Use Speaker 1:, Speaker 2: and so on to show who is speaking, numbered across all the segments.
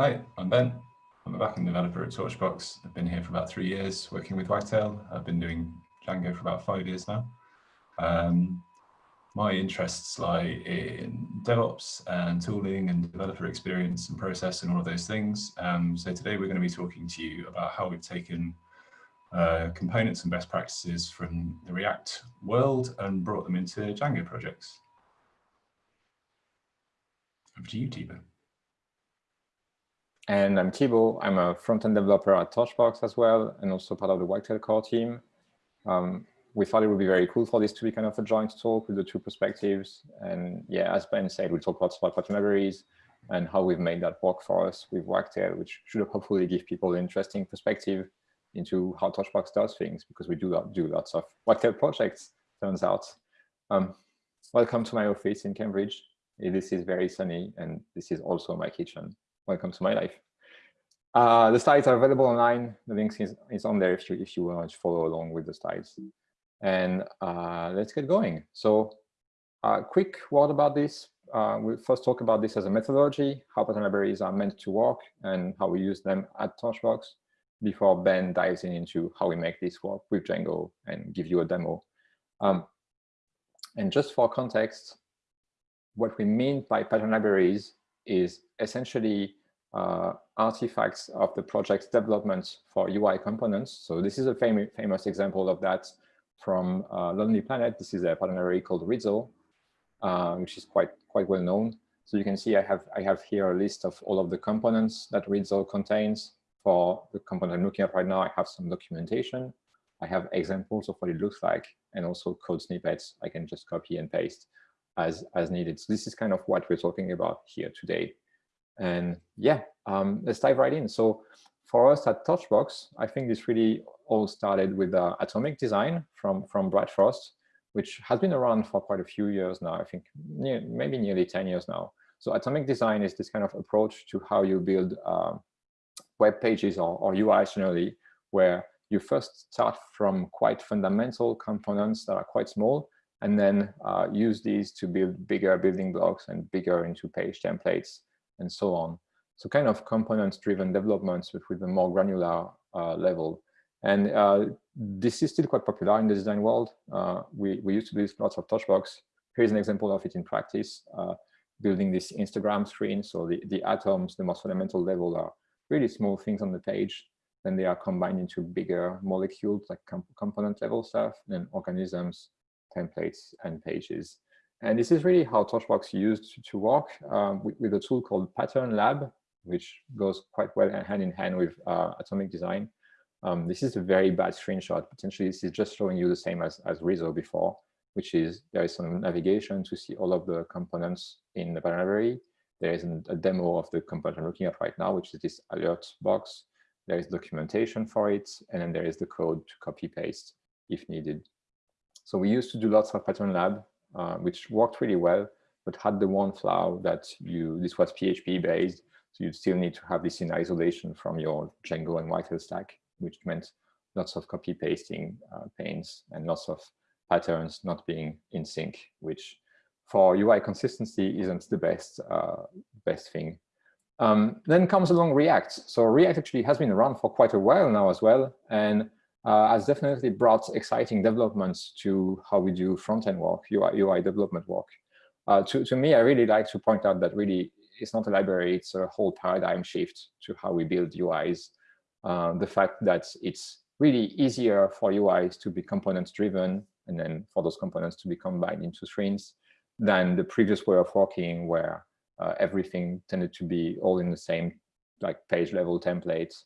Speaker 1: Hi, I'm Ben. I'm a backend developer at Torchbox. I've been here for about three years working with Wagtail. I've been doing Django for about five years now. Um, my interests lie in DevOps and tooling and developer experience and process and all of those things. Um, so today we're going to be talking to you about how we've taken uh, components and best practices from the React world and brought them into Django projects. Over to you, Thibaut.
Speaker 2: And I'm Thibaut. I'm a front-end developer at Torchbox as well, and also part of the Wagtail core team. Um, we thought it would be very cool for this to be kind of a joint talk with the two perspectives. And yeah, as Ben said, we'll talk about pattern libraries and how we've made that work for us with Wagtail, which should hopefully give people an interesting perspective into how Torchbox does things, because we do do lots of Wagtail projects, turns out. Um, welcome to my office in Cambridge. This is very sunny, and this is also my kitchen. Welcome to my life. Uh, the slides are available online. The link is, is on there if you, if you want to follow along with the slides. And uh, let's get going. So a uh, quick word about this. Uh, we'll first talk about this as a methodology, how pattern libraries are meant to work and how we use them at Torchbox before Ben dives in into how we make this work with Django and give you a demo. Um, and just for context, what we mean by pattern libraries is essentially uh, artifacts of the project's development for UI components. So this is a fam famous example of that from uh, Lonely Planet. This is a partner called Rizzo, uh, which is quite quite well known. So you can see I have I have here a list of all of the components that Rizzo contains. For the component I'm looking at right now, I have some documentation. I have examples of what it looks like, and also code snippets I can just copy and paste as as needed. So this is kind of what we're talking about here today. And yeah, um, let's dive right in. So for us at Torchbox, I think this really all started with uh, Atomic Design from, from Brad Frost, which has been around for quite a few years now, I think near, maybe nearly 10 years now. So Atomic Design is this kind of approach to how you build uh, web pages or, or UI generally, where you first start from quite fundamental components that are quite small, and then uh, use these to build bigger building blocks and bigger into page templates and so on. So kind of components-driven developments, with a more granular uh, level. And uh, this is still quite popular in the design world. Uh, we, we used to do lots of Torchbox. Here's an example of it in practice, uh, building this Instagram screen. So the, the atoms, the most fundamental level are really small things on the page. Then they are combined into bigger molecules like component level stuff and organisms, templates, and pages. And this is really how Torchbox used to work um, with, with, a tool called Pattern Lab, which goes quite well hand in hand with uh, Atomic Design. Um, this is a very bad screenshot. Potentially, this is just showing you the same as, as Rizzo before, which is there is some navigation to see all of the components in the library. There is a demo of the component I'm looking at right now, which is this alert box. There is documentation for it, and then there is the code to copy paste if needed. So we used to do lots of Pattern Lab, uh, which worked really well, but had the one flaw that you this was PHP based, so you still need to have this in isolation from your Django and Wagtail stack which meant lots of copy pasting uh, pains and lots of patterns not being in sync, which for UI consistency isn't the best uh, best thing. Um, then comes along React. So React actually has been around for quite a while now as well, and uh, has definitely brought exciting developments to how we do front-end work, UI, UI development work. Uh, to, to me, I really like to point out that really it's not a library, it's a whole paradigm shift to how we build UIs uh, the fact that it's really easier for UIs to be components driven and then for those components to be combined into screens than the previous way of working where uh, everything tended to be all in the same like page level templates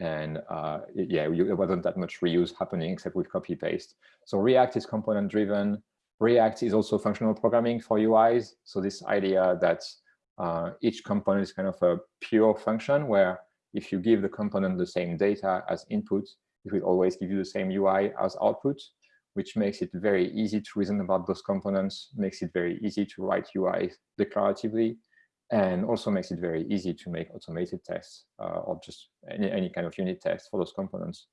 Speaker 2: and uh, yeah, there wasn't that much reuse happening except with copy paste. So React is component driven. React is also functional programming for UIs. So this idea that uh, each component is kind of a pure function where if you give the component the same data as input, it will always give you the same UI as output, which makes it very easy to reason about those components, makes it very easy to write UI declaratively, and also makes it very easy to make automated tests uh, or just any, any kind of unit test for those components.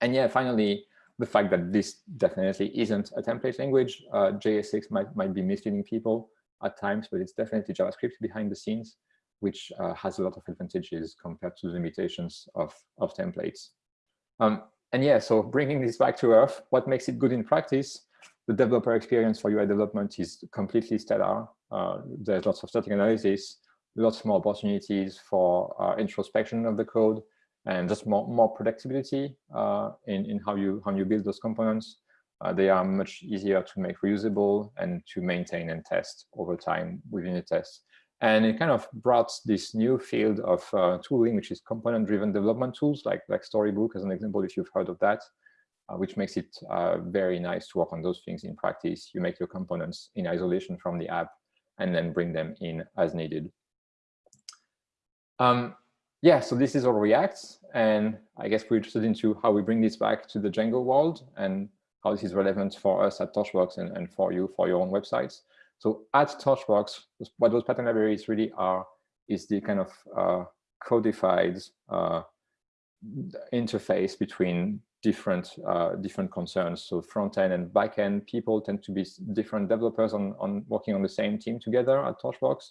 Speaker 2: And yeah, finally, the fact that this definitely isn't a template language. Uh, JSX might, might be misleading people at times, but it's definitely JavaScript behind the scenes. which uh, has a lot of advantages compared to the limitations of, of templates. Um, and yeah, so bringing this back to earth, what makes it good in practice? The developer experience for UI development is completely stellar. Uh, there's lots of static analysis, lots more opportunities for uh, introspection of the code, and just more, more predictability uh, in, in how you, how you build those components. Uh, they are much easier to make reusable and to maintain and test over time within a test. And it kind of brought this new field of uh, tooling, which is component-driven development tools, like, like Storybook as an example, if you've heard of that, uh, which makes it uh, very nice to work on those things in practice. You make your components in isolation from the app and then bring them in as needed. Um, yeah, so this is all React. And I guess we're interested into how we bring this back to the Django world and how this is relevant for us at Torchbox and, and for you, for your own websites. So at Torchbox, what those pattern libraries really are is the kind of uh, codified uh, interface between different uh, different concerns. So front end and back end people tend to be different developers on, on working on the same team together at Torchbox.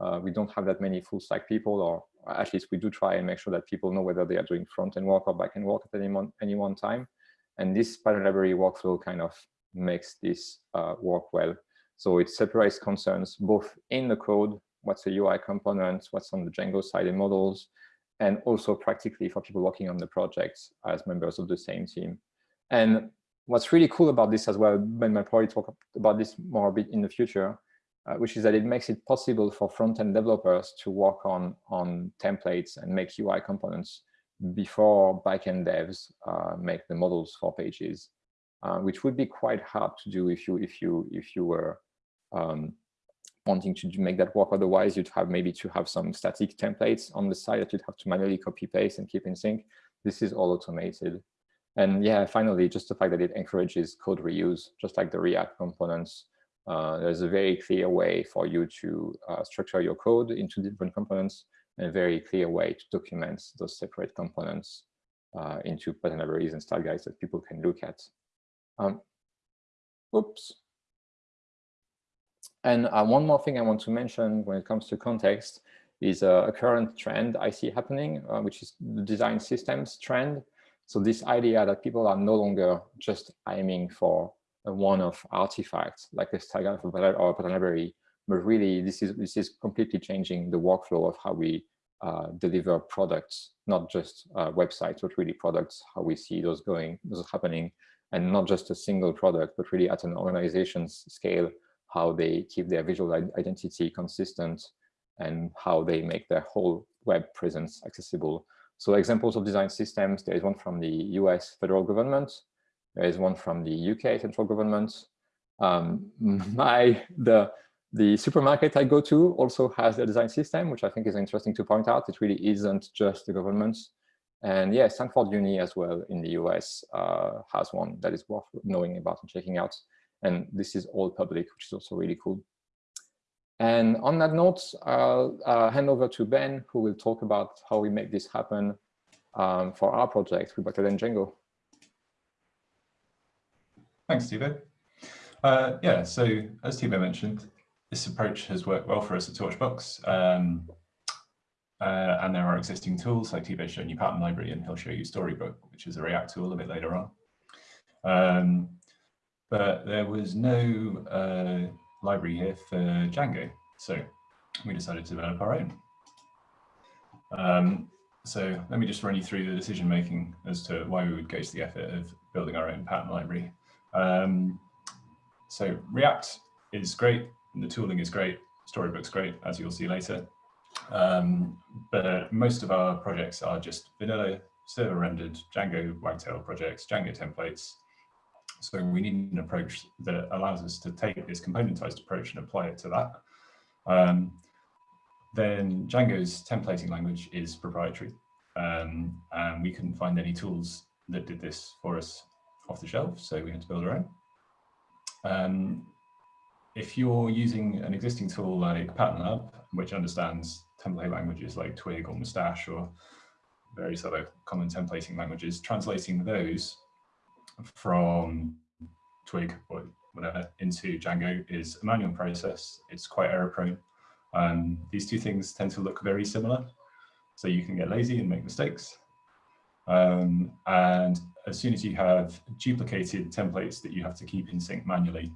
Speaker 2: Uh, we don't have that many full stack people, or at least we do try and make sure that people know whether they are doing front end work or back end work at any one, any one time. And this pattern library workflow kind of makes this uh, work well. So it separates concerns both in the code, what's a UI component, what's on the Django side in models, and also practically for people working on the projects as members of the same team. And what's really cool about this as well, Ben might probably talk about this more a bit in the future, uh, which is that it makes it possible for front-end developers to work on, on templates and make UI components before backend devs uh, make the models for pages, uh, which would be quite hard to do if you if you if you were um, wanting to make that work. Otherwise, you'd have maybe to have some static templates on the side that you'd have to manually copy paste and keep in sync. This is all automated. And yeah, finally, just the fact that it encourages code reuse, just like the React components. Uh, there's a very clear way for you to uh, structure your code into different components and a very clear way to document those separate components uh, into pattern libraries and style guides that people can look at. Um, oops. And uh, one more thing I want to mention when it comes to context is uh, a current trend I see happening, uh, which is the design systems trend. So this idea that people are no longer just aiming for a one-off artifact like a guide or a pattern library, but really this is this is completely changing the workflow of how we uh, deliver products, not just uh, websites, but really products, how we see those going, those happening, and not just a single product, but really at an organization's scale, how they keep their visual identity consistent and how they make their whole web presence accessible. So examples of design systems, there is one from the US federal government, there is one from the UK central government. Um, my, the, the supermarket I go to also has a design system, which I think is interesting to point out. It really isn't just the government. And yeah, Stanford Uni as well in the US uh, has one that is worth knowing about and checking out. And this is all public, which is also really cool. And on that note, I'll uh, hand over to Ben, who will talk about how we make this happen um, for our project with Bucket and Django.
Speaker 1: Thanks, Thibaut. Uh, yeah, so as Thibaut mentioned, this approach has worked well for us at Torchbox. Um, uh, and there are existing tools like Thibaut's showing you Pattern Library and he'll show you Storybook, which is a React tool a bit later on. Um, but there was no uh, library here for Django. So we decided to develop our own. Um, so let me just run you through the decision making as to why we would go to the effort of building our own pattern library. Um, so React is great, the tooling is great, Storybook's great, as you'll see later. Um, but most of our projects are just vanilla server rendered Django Wagtail projects, Django templates, so we need an approach that allows us to take this componentized approach and apply it to that. Um, then Django's templating language is proprietary. Um, and we couldn't find any tools that did this for us off the shelf, so we had to build our own. Um, if you're using an existing tool like PatternLab, which understands template languages like Twig or Mustache or various other common templating languages, translating those from Twig or whatever into Django is a manual process. It's quite error prone. Um, these two things tend to look very similar. So you can get lazy and make mistakes. Um, and as soon as you have duplicated templates that you have to keep in sync manually,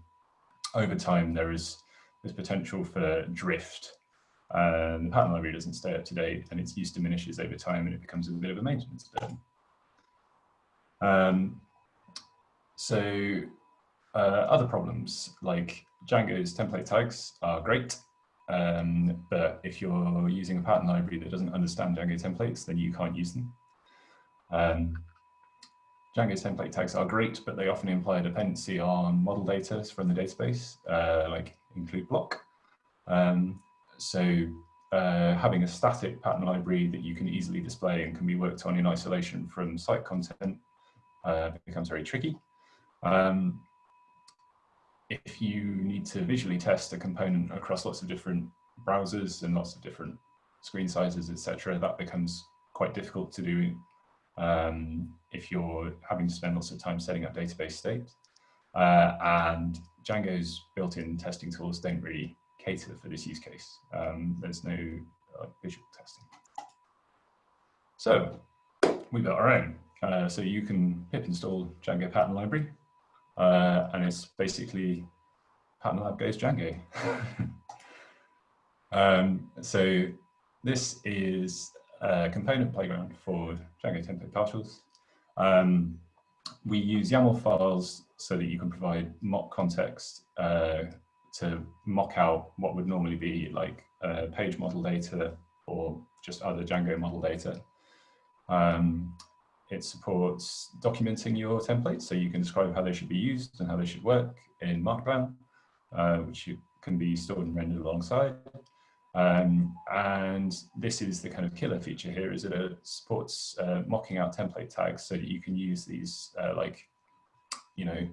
Speaker 1: over time there is this potential for drift. And the pattern library doesn't stay up to date and its use diminishes over time and it becomes a bit of a maintenance burden. Um, so uh, other problems like Django's template tags are great, um, but if you're using a pattern library that doesn't understand Django templates, then you can't use them. Um, Django's template tags are great, but they often imply a dependency on model data from the database, uh, like include block. Um, so uh, having a static pattern library that you can easily display and can be worked on in isolation from site content uh, becomes very tricky. Um, if you need to visually test a component across lots of different browsers and lots of different screen sizes, etc., that becomes quite difficult to do um, if you're having to spend lots of time setting up database state. Uh, and Django's built-in testing tools don't really cater for this use case. Um, there's no uh, visual testing. So we built our own. Uh, so you can pip install Django pattern library, uh, and it's basically pattern lab goes Django. um, so this is a component playground for Django template partials. Um, we use YAML files so that you can provide mock context uh, to mock out what would normally be like uh, page model data or just other Django model data. Um, it supports documenting your templates so you can describe how they should be used and how they should work in Markdown, uh, which can be stored and rendered alongside. Um, and this is the kind of killer feature here is that it supports uh, mocking out template tags so that you can use these uh, like, you know,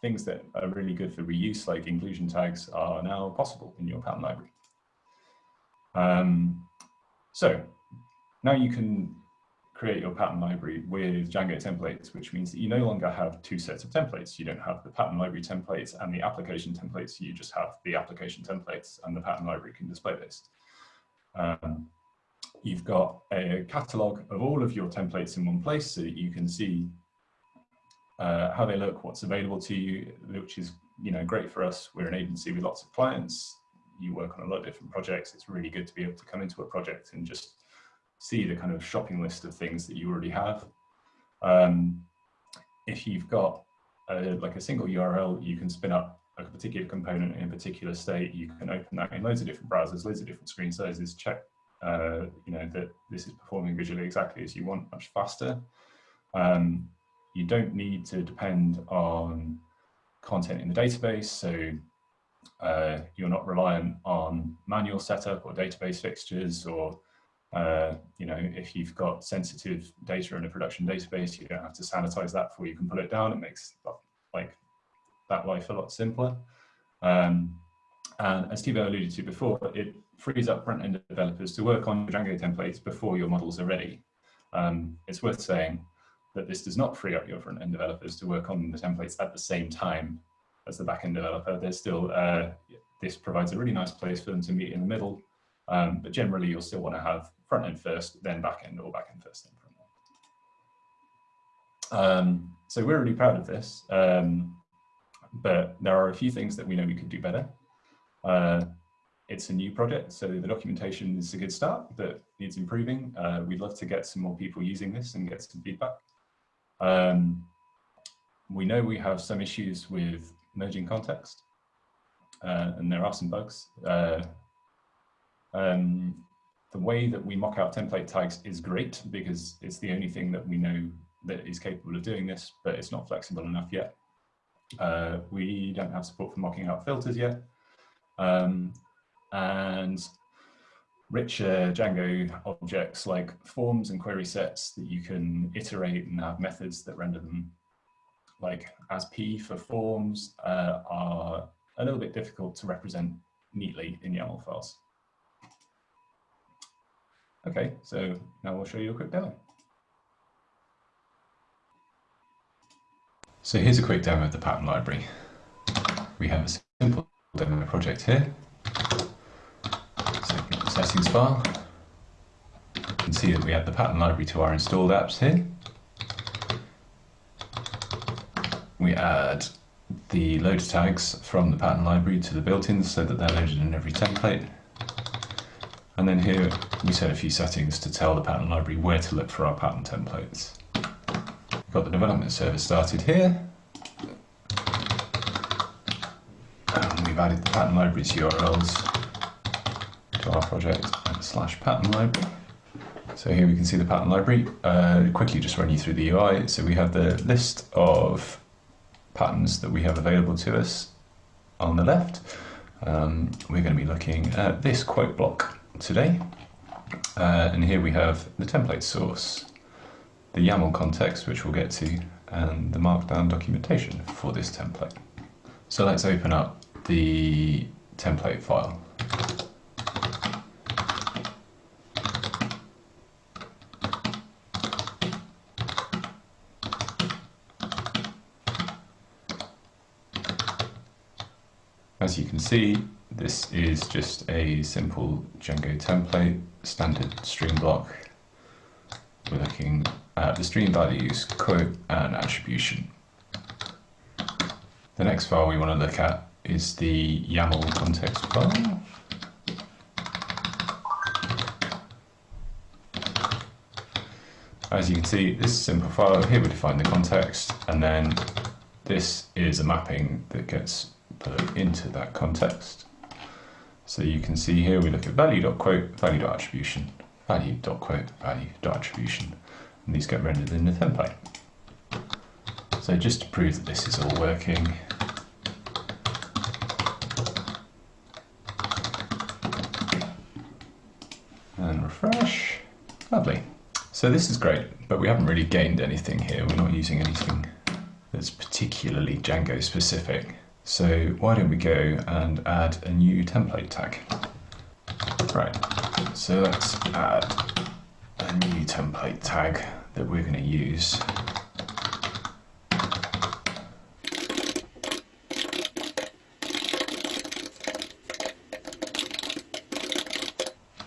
Speaker 1: things that are really good for reuse like inclusion tags are now possible in your pattern library. Um, so now you can create your pattern library with Django templates, which means that you no longer have two sets of templates. You don't have the pattern library templates and the application templates. You just have the application templates and the pattern library can display this. Um, you've got a catalog of all of your templates in one place so that you can see uh, how they look, what's available to you, which is you know great for us. We're an agency with lots of clients. You work on a lot of different projects. It's really good to be able to come into a project and just see the kind of shopping list of things that you already have. Um, if you've got a, like a single URL, you can spin up a particular component in a particular state. You can open that in loads of different browsers, loads of different screen sizes, check uh, you know that this is performing visually exactly as you want, much faster. Um, you don't need to depend on content in the database, so uh, you're not reliant on manual setup or database fixtures or uh, you know, if you've got sensitive data in a production database, you don't have to sanitize that before you can pull it down. It makes like that life a lot simpler. Um, and as Thibaut alluded to before, it frees up front-end developers to work on Django templates before your models are ready. Um, it's worth saying that this does not free up your front-end developers to work on the templates at the same time as the back-end developer. There's still, uh, this provides a really nice place for them to meet in the middle um, but generally, you'll still want to have front end first, then back end, or back end first, then front end. Um, so we're really proud of this, um, but there are a few things that we know we could do better. Uh, it's a new project, so the documentation is a good start, but needs improving. Uh, we'd love to get some more people using this and get some feedback. Um, we know we have some issues with merging context, uh, and there are some bugs. Uh, um, the way that we mock out template tags is great because it's the only thing that we know that is capable of doing this, but it's not flexible enough yet. Uh, we don't have support for mocking out filters yet. Um, and richer Django objects like forms and query sets that you can iterate and have methods that render them like as P for forms uh, are a little bit difficult to represent neatly in YAML files. Okay, so now we'll show you a quick demo. So here's a quick demo of the pattern library. We have a simple demo project here. settings file. You can see that we add the pattern library to our installed apps here. We add the loader tags from the pattern library to the built-ins so that they're loaded in every template. And then here we set a few settings to tell the pattern library where to look for our pattern templates. We've got the development server started here. And we've added the pattern library's URLs to our project and slash pattern library. So here we can see the pattern library. Uh, quickly just run you through the UI. So we have the list of patterns that we have available to us on the left. Um, we're going to be looking at this quote block today. Uh, and here we have the template source, the YAML context, which we'll get to, and the markdown documentation for this template. So let's open up the template file. As you can see, this is just a simple Django template, standard stream block. We're looking at the stream values, quote, and attribution. The next file we want to look at is the YAML context file. As you can see, this simple file. Here we define the context, and then this is a mapping that gets put into that context. So you can see here we look at value.quote, value.attribution, value.quote, value.attribution, and these get rendered in the template. So just to prove that this is all working, and refresh, lovely. So this is great, but we haven't really gained anything here. We're not using anything that's particularly Django specific. So why don't we go and add a new template tag? Right, so let's add a new template tag that we're going to use.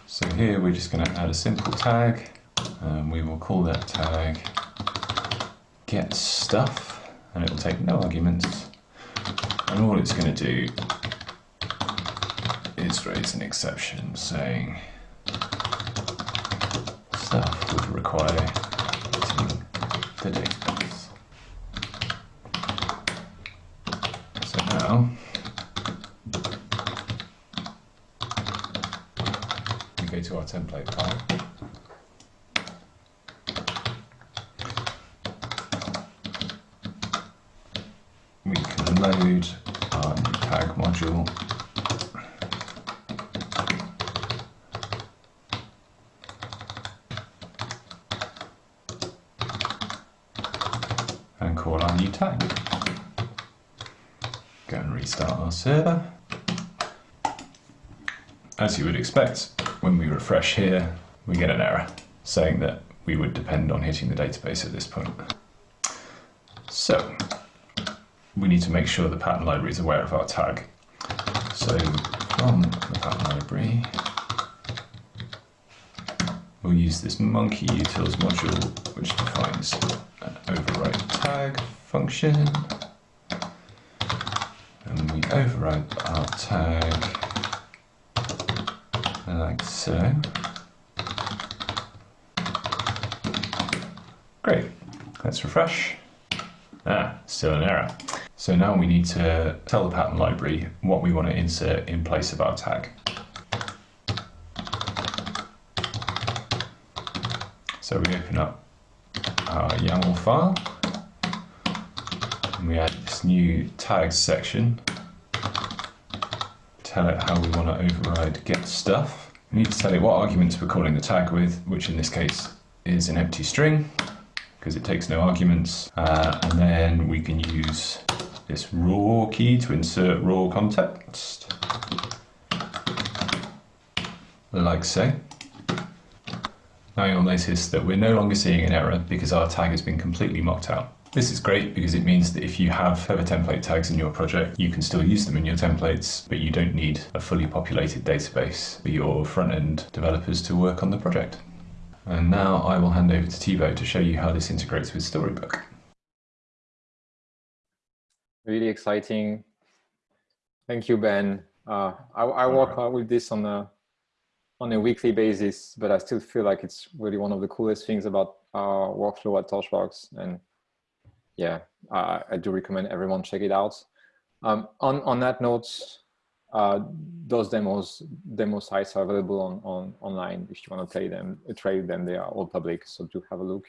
Speaker 1: So here we're just going to add a simple tag and we will call that tag get stuff and it will take no arguments and all it's going to do is raise an exception saying stuff would require the database. So now we go to our template file. we can load our tag module and call our new tag. Go and restart As you would expect, when we refresh here, we get an error saying that we would depend on hitting the database at this point. So we need to make sure the pattern library is aware of our tag. So from the pattern library, we'll use this monkey utils module, which defines an override tag function. Override our tag like so. Great, let's refresh. Ah, still an error. So now we need to tell the pattern library what we want to insert in place of our tag. So we open up our YAML file and we add this new tags section. Tell it how we want to override get stuff. We need to tell it what arguments we're calling the tag with, which in this case is an empty string because it takes no arguments. Uh, and then we can use this raw key to insert raw context, like so. Now you'll notice that we're no longer seeing an error because our tag has been completely mocked out. This is great because it means that if you have Feather template tags in your project, you can still use them in your templates, but you don't need a fully populated database for your front-end developers to work on the project. And now I will hand over to Thibaut to show you how this integrates with Storybook.
Speaker 2: Really exciting. Thank you, Ben. Uh, I, I work right. with this on a on a weekly basis, but I still feel like it's really one of the coolest things about our workflow at Torchbox. And yeah, I, I do recommend everyone check it out. Um, on, on that note, uh, those demos, demo sites are available on, on online if you want to play them, try them, they are all public, so do have a look.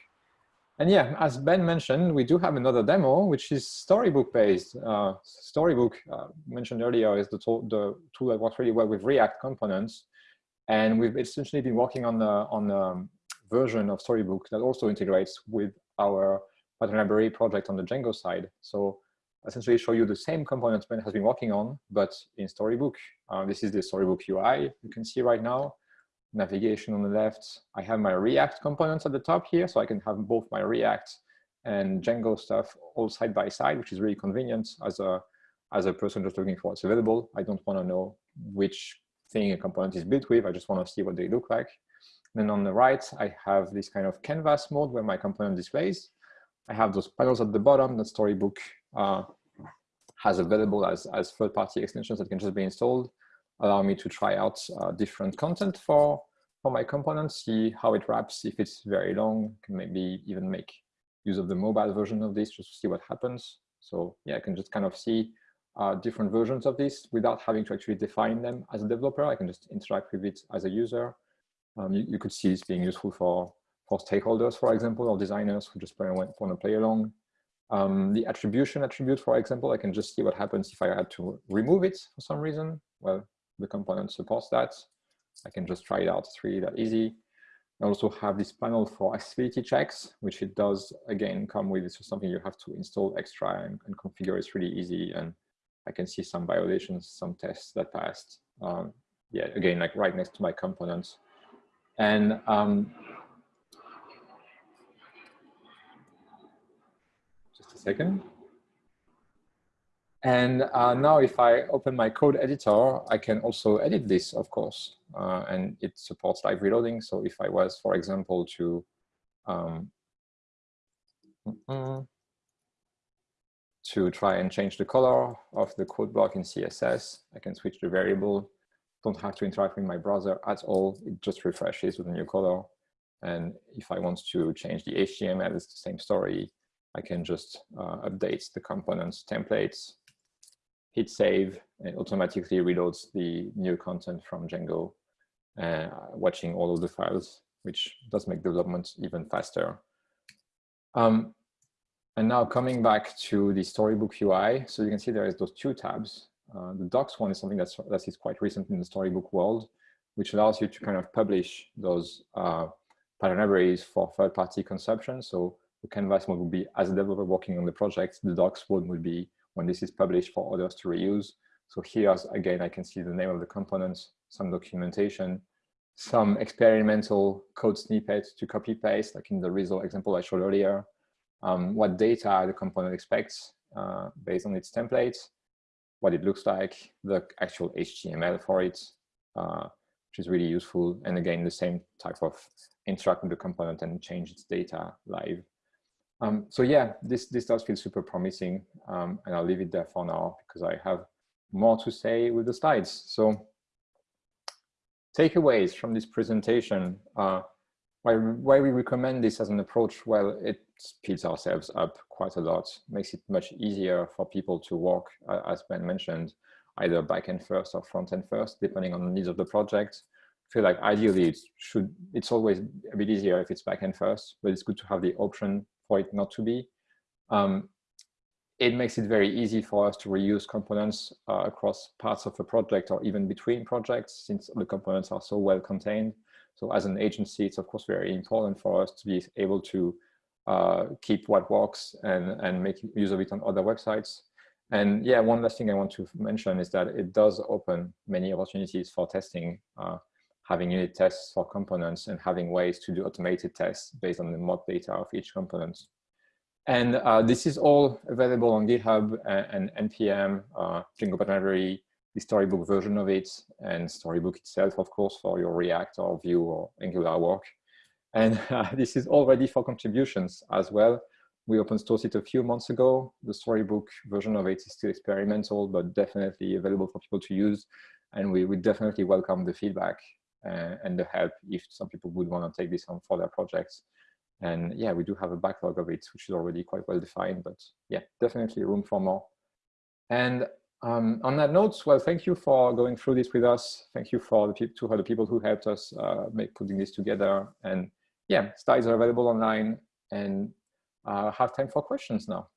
Speaker 2: And yeah, as Ben mentioned, we do have another demo, which is Storybook based. Uh, Storybook, uh, mentioned earlier, is the tool, the tool that works really well with React components. And we've essentially been working on on a version of Storybook that also integrates with our pattern library project on the Django side. So essentially show you the same components Ben has been working on, but in Storybook. Uh, this is the Storybook UI you can see right now. Navigation on the left. I have my React components at the top here, so I can have both my React and Django stuff all side by side, which is really convenient as a as a person just looking for what's available. I don't want to know which thing a component is built with. I just want to see what they look like. then on the right, I have this kind of canvas mode where my component displays. I have those panels at the bottom that Storybook uh, has available as, as third-party extensions that can just be installed, allow me to try out uh, different content for, for my components, see how it wraps. If it's very long, can maybe even make use of the mobile version of this just to see what happens. So yeah, I can just kind of see uh, different versions of this without having to actually define them as a developer. I can just interact with it as a user. Um, you, you, could see this being useful for, for stakeholders, for example, or designers who just want to play along. Um, the attribution attribute, for example, I can just see what happens if I had to remove it for some reason. Well, the component supports that. I can just try it out. It's really that easy. I also have this panel for accessibility checks, which it does, again, come with. It's something you have to install extra and, and configure. It's really easy and I can see some violations, some tests that passed. Um, yeah, again, like right next to my components. And um, just a second. And uh, now if I open my code editor, I can also edit this, of course, uh, and it supports live reloading. So if I was, for example, to um, to try and change the color of the code block in CSS. I can switch the variable. Don't have to interact with my browser at all. It just refreshes with a new color. And if I want to change the HTML, it's the same story. I can just uh, update the components templates, hit save, and automatically reloads the new content from Django, uh, watching all of the files, which does make development even faster. Um, and now coming back to the Storybook UI, so you can see there is those two tabs. Uh, the docs one is something that's, that is quite recent in the Storybook world, which allows you to kind of publish those uh, pattern libraries for third-party consumption. So the canvas mode would be as a developer working on the project, the docs mode would be when this is published for others to reuse. So here, again, I can see the name of the components, some documentation, some experimental code snippets to copy paste, like in the Rizzo example I showed earlier, um, what data the component expects uh, based on its templates, what it looks like, the actual HTML for it, uh, which is really useful. And again, the same type of interact with the component and change its data live. Um, so yeah, this, this does feel super promising. Um, and I'll leave it there for now because I have more to say with the slides. So takeaways from this presentation. Uh, why, why we recommend this as an approach? Well, it speeds ourselves up quite a lot, makes it much easier for people to work, uh, as Ben mentioned, either backend first or front end first, depending on the needs of the project. I feel like ideally it should, it's always a bit easier if it's backend first, but it's good to have the option for it not to be. Um, it makes it very easy for us to reuse components uh, across parts of a project or even between projects since the components are so well contained. So as an agency, it's of course very important for us to be able to uh, keep what works and, and make use of it on other websites. And yeah, one last thing I want to mention is that it does open many opportunities for testing, uh, having unit tests for components and having ways to do automated tests based on the mod data of each component. And uh, this is all available on GitHub and, and NPM, uh, Django Pattern the storybook version of it, and storybook itself, of course, for your React or Vue or Angular work. And uh, this is all ready for contributions as well. We open sourced it a few months ago. The storybook version of it is still experimental, but definitely available for people to use. And we would definitely welcome the feedback and the help if some people would want to take this on for their projects. And yeah, we do have a backlog of it, which is already quite well defined, but yeah, definitely room for more. And um, on that note, well, thank you for going through this with us. Thank you for the to the people who helped us uh, make putting this together. And yeah, slides are available online and uh, have time for questions now.